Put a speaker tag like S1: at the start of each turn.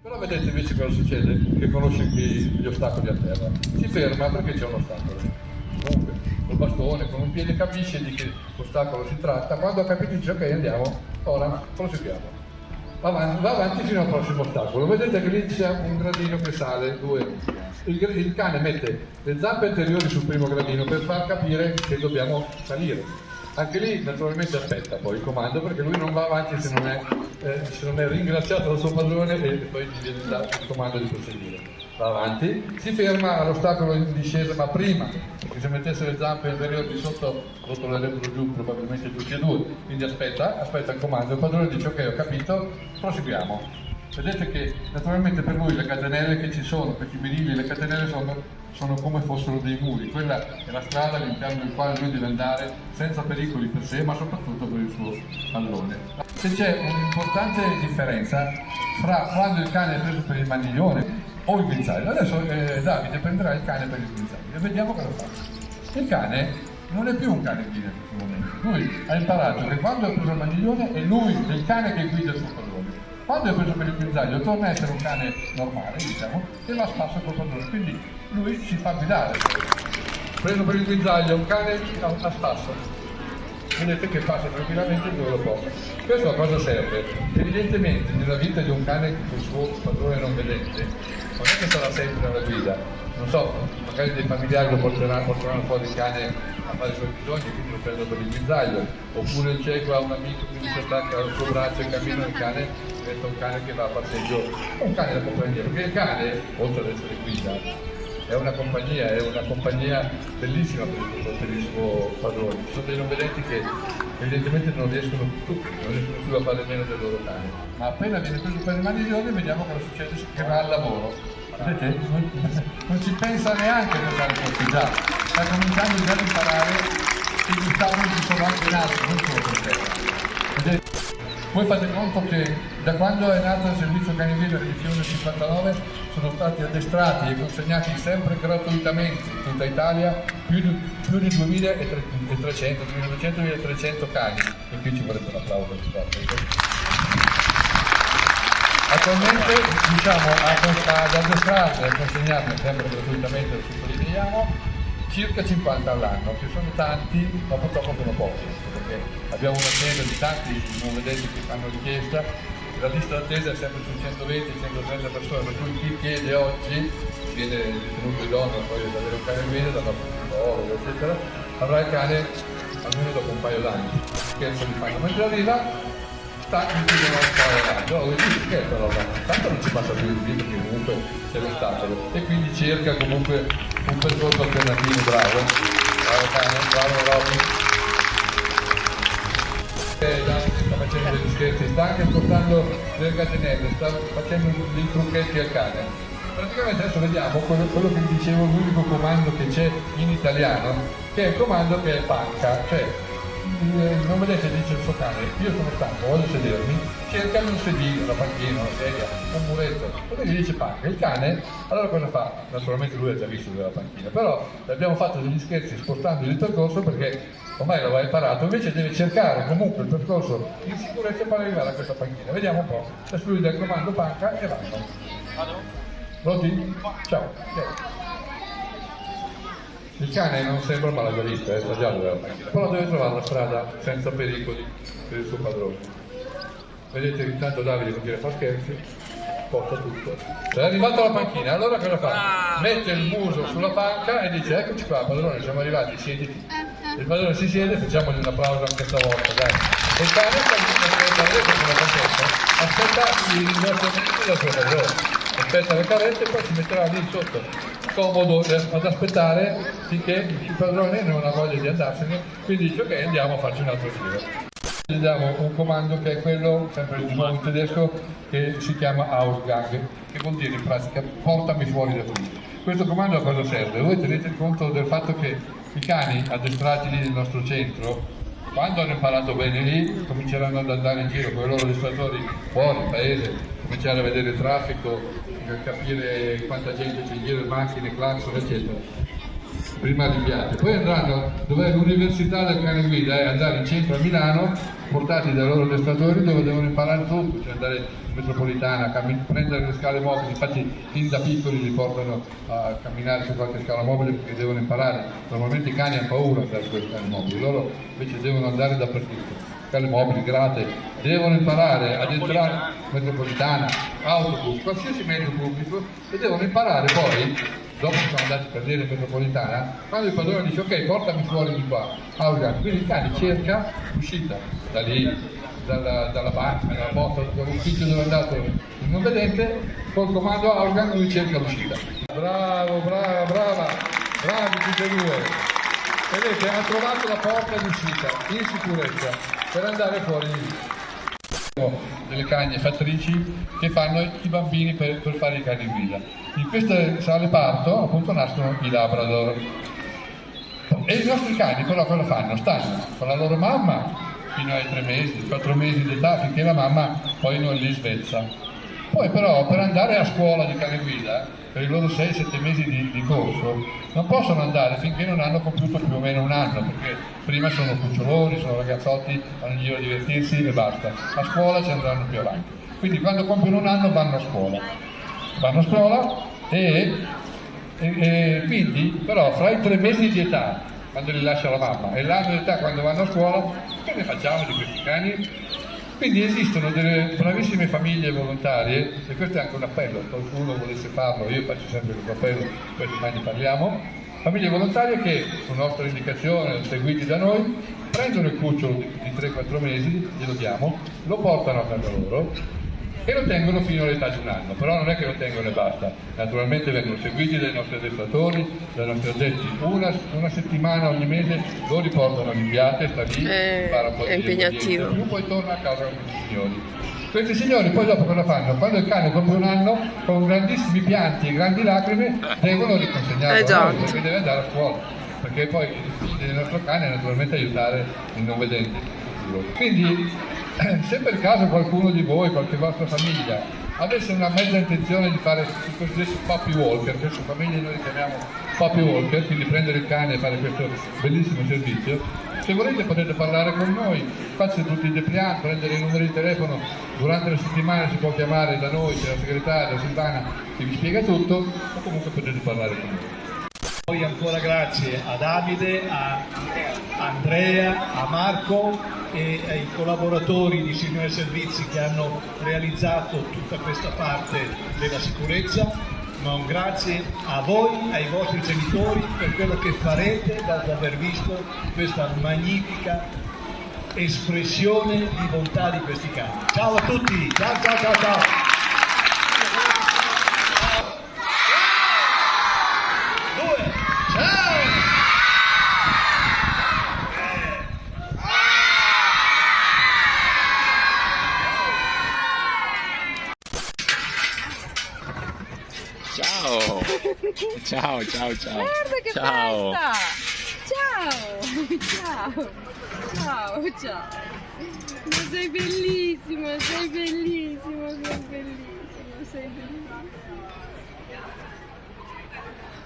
S1: Però vedete invece cosa succede, che conosce gli ostacoli a terra. Si ferma perché c'è un ostacolo. Comunque, col bastone, con un piede capisce di che ostacolo si tratta, quando ha capito dice ok andiamo, ora proseguiamo. Va avanti, va avanti fino al prossimo ostacolo. Vedete che lì c'è un gradino che sale, due. Il, il cane mette le zampe anteriori sul primo gradino per far capire che dobbiamo salire anche lì naturalmente aspetta poi il comando perché lui non va avanti se non è, eh, se non è ringraziato dal suo padrone e poi gli viene dato il comando di proseguire. Va avanti, si ferma all'ostacolo in discesa ma prima, perché se mettesse le zampe inferiori di sotto rotolerebbero giù probabilmente tutti e due, quindi aspetta, aspetta il comando, il padrone dice ok ho capito, proseguiamo. Vedete che naturalmente per lui le catenelle che ci sono, per i birilli le catenelle sono, sono, come fossero dei muri, quella è la strada all'interno del quale lui deve andare senza pericoli per sé ma soprattutto per il suo pallone. Se c'è un'importante differenza fra quando il cane è preso per il maniglione o il guinzaglio, adesso eh, Davide prenderà il cane per il guinzaglio e vediamo cosa fa. Il cane non è più un cane guida in questo momento, lui ha imparato che quando è preso il maniglione è lui, il cane che guida il suo pallone quando è preso per il guinzaglio torna a essere un cane normale, diciamo, e va a spasso col padrone, quindi lui si fa guidare. Preso per il guinzaglio, un cane a spasso, vedete che passa tranquillamente dove lo può. Questo a cosa serve? Evidentemente nella vita di un cane con il suo padrone non vedente, non è che sarà sempre alla guida, non so, magari dei familiari lo porteranno, porteranno fuori il cane a fare i suoi bisogni, quindi lo prendo per il guinzaglio, oppure il cieco ha un amico che si attacca al suo braccio e cammina il cane, diventa un cane che va a passeggio, un cane da compagnia, perché il cane, oltre ad essere guida, è una compagnia, è una compagnia bellissima per il, per il suo padrone. Ci sono dei non vedenti che evidentemente non riescono più, non riescono più a fare meno del loro cane. Ma appena viene preso per le mani di ordine vediamo cosa succede che va al lavoro. Vedete? Non, ci pensa neanche per fare cortigiato, sta cominciando già ad imparare che gli ostacoli ci sono anche in alto, non solo per terra. Voi fate conto che da quando è nato il servizio canivino edizione 59 sono stati addestrati e consegnati sempre gratuitamente in tutta Italia più di, più di 2300, 2900-1300 cani e qui ci vorrebbe un applauso di Attualmente diciamo ad addestrarli e consegnarli sempre gratuitamente, lo sottolineiamo, circa 50 all'anno, che sono tanti, ma purtroppo sono pochi, perché abbiamo un'azienda di tanti non vedete che fanno richiesta, la lista d'attesa è sempre su 120-130 persone, per cui chi chiede oggi viene ritenuto idoneo poi ad avere un cane guida, dalla psicologo, eccetera, avrà il cane almeno dopo un paio d'anni. Scherzo di fanno, mentre arriva cui devono fare oh, dici scherzo allora, tanto non ci passa più il video perché comunque c'è l'ostacolo e quindi cerca comunque un percorso alternativo bravo. Bravo cane bravo Robby. Eh, sta facendo degli scherzi sta anche spostando delle catenelle sta facendo dei trucchetti al cane. Praticamente adesso vediamo quello, quello che dicevo l'unico comando che c'è in italiano che è il comando che è panca cioè non vedete dice il suo cane io sono stanco voglio sedermi cerca un sedile una panchina una sedia un muretto. Poi gli dice panca il cane allora cosa fa? Naturalmente lui ha già visto della panchina però abbiamo fatto degli scherzi spostando il percorso perché ormai lo va imparato invece deve cercare comunque il percorso in sicurezza per arrivare a questa panchina. Vediamo un po' adesso lui dà il comando panca e vanno vado? Pronti? ciao, ciao. Il cane non sembra malagarista, è sbagliato panchina, però deve trovare la strada senza pericoli per il suo padrone. Vedete che intanto Davide non quiere fare scherzi, porta tutto. È arrivato alla panchina, allora cosa fa? Mette il muso sulla panca e dice eccoci qua padrone, siamo arrivati, siediti. Il padrone si siede, facciamogli un applauso anche stavolta, dai. E il cane sta aspetta i ringraziamenti del suo padrone aspetta le carezze e poi si metterà lì sotto comodo ad aspettare finché il padrone non ha voglia di andarsene quindi dice ok andiamo a farci un altro giro gli diamo un comando che è quello sempre di nuovo in tedesco che si chiama Ausgang che vuol dire in pratica portami fuori da qui questo comando a cosa serve? voi tenete conto del fatto che i cani addestrati lì nel nostro centro quando hanno imparato bene lì cominceranno ad andare in giro con i loro addestratori fuori, in paese, cominciare a vedere il traffico, capire quanta gente c'è in giro, macchine, claxon, eccetera. Prima rinviate, poi andranno dove l'università del cane guida è andare in centro a Milano, portati dai loro addestratori dove devono imparare tutto, cioè andare in metropolitana, prendere le scale mobili, infatti fin da piccoli li portano a camminare su qualche scala mobile perché devono imparare, normalmente i cani hanno paura di andare su queste scale mobili, loro invece devono andare dappertutto. Scale mobili, grate, devono imparare ad entrare metropolitana, autobus, qualsiasi mezzo pubblico e devono imparare poi, dopo sono andati per dire metropolitana, quando il padrone dice ok portami fuori di qua, Aurgan, quindi il cane cerca l'uscita da lì, dalla, dalla banca, dalla porta, dall'ufficio dove è andato il non vedente, col comando Aurgan lui cerca l'uscita. Bravo, brava, brava, bravi tutti e due. Vedete, ha trovato la porta d'uscita in sicurezza per andare fuori di lì. Delle cagne fattrici che fanno i bambini per, per fare i cani guida. In queste sale parto appunto nascono i Labrador. E i nostri cani però cosa fanno? Stanno con la loro mamma fino ai tre mesi, quattro mesi d'età, finché la mamma poi non li svezza. Poi però per andare a scuola di cane guida, per i loro 6-7 mesi di, di, corso, non possono andare finché non hanno compiuto più o meno un anno, perché prima sono cuccioloni, sono ragazzotti, vanno in giro a divertirsi e basta. A scuola ci andranno più avanti. Quindi quando compiono un anno vanno a scuola. Vanno a scuola e, e, e quindi però fra i tre mesi di età quando li lascia la mamma e l'anno di età quando vanno a scuola, che ne facciamo di questi cani? Quindi esistono delle bravissime famiglie volontarie, e questo è anche un appello, qualcuno volesse farlo, io faccio sempre questo appello, poi domani parliamo, famiglie volontarie che, su nostra indicazione, seguiti da noi, prendono il cucciolo di 3-4 mesi, glielo diamo, lo portano a casa loro e lo tengono fino all'età di un anno, però non è che lo tengono e basta, naturalmente vengono seguiti dai nostri addestratori, dai nostri addetti, una, una settimana ogni mese lo riportano all'inviate, sta lì,
S2: Eh,
S1: impara un po' di
S2: impegnativo.
S1: più, poi torna a casa con questi signori. Questi signori poi dopo cosa fanno? Quando il cane compie un anno, con grandissimi pianti e grandi lacrime, devono riconsegnarlo a
S2: Esatto.
S1: noi, perché deve andare a scuola, perché poi il nostro cane è naturalmente aiutare il non vedente. Quindi se per caso qualcuno di voi, qualche vostra famiglia, avesse una mezza intenzione di fare i cosiddetti puppy walker, queste famiglie noi chiamiamo puppy walker, quindi prendere il cane e fare questo bellissimo servizio, se volete potete parlare con noi, c'è tutti i depliant, prendere i numeri di telefono, durante la settimana si può chiamare da noi, c'è la segretaria Silvana che vi spiega tutto, o comunque potete parlare con noi.
S3: Poi ancora grazie a Davide, a Andrea, a Marco e ai collaboratori di Signore Servizi che hanno realizzato tutta questa parte della sicurezza. Ma un grazie a voi, ai vostri genitori per quello che farete dopo aver visto questa magnifica espressione di bontà di questi cani. Ciao a tutti, ciao ciao ciao ciao! Due, ciao!
S4: Ciao! Ciao, ciao!
S2: Guarda che
S4: ciao!
S2: Ciao! Ciao! Ciao, ciao! Ma sei bellissimo, sei bellissimo, sei bellissimo, sei bellissimo.